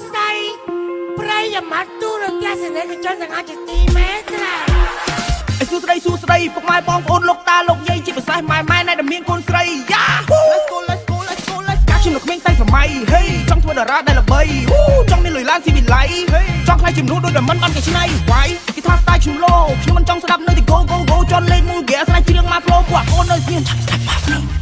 ស្ដីប្រិយមិត្តទូរទស្សនិកជនទាំងអស់ជាទីមេត្រាអេសួស្ដីសួស្ដីពុកម៉ែបងប្អូនលោកតាលោកយាយជាពិសេសម៉ែម៉ែណែដែលមានកូនស្រីយ៉ា Let's go let's go let's go let's កាខ្ញុំនៅក្មេងតែសម័យហេចង់ធ្វើតារាដែលល្បីហ៊ូចង់មានលុយឡានស៊ីវិល័យចង់ខ្លាយជាមនុស្សដូចតែមិនបានកេច្នៃវាយគេថាស្ទាយខ្ញុំលោខ្ញុំមិនចង់ស្ដាប់នៅទី go go go ចន់លេងមួយហ្គេស្នាជ្រៀងមក flow ពួកអូននៅស្ងៀមឆាប់ស្ដាប់មកនេះ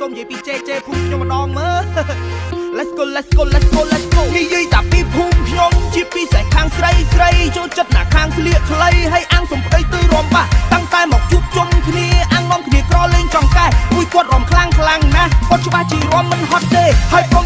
សូមនិយាយពីចេចេភូមិខ្ញុំម្ដងមើល Let's go let's go let's go let's go និយាយតាពីភូមិខ្ញុំជាពិសេសខាងស្រីស្រីចូលចិត្តណាខាងស្លៀកខ្លីហើយអាំងសំដីទៅរំបាស់តាំងតែមកជួបជុំគ្នាអាំងនាំគ្នាក្រលេងចង្កែមួយគាត់រំខ្លាំងខ្លាំងណាស់គាត់ច្បាស់ជារំមិនហត់ទេហើយបង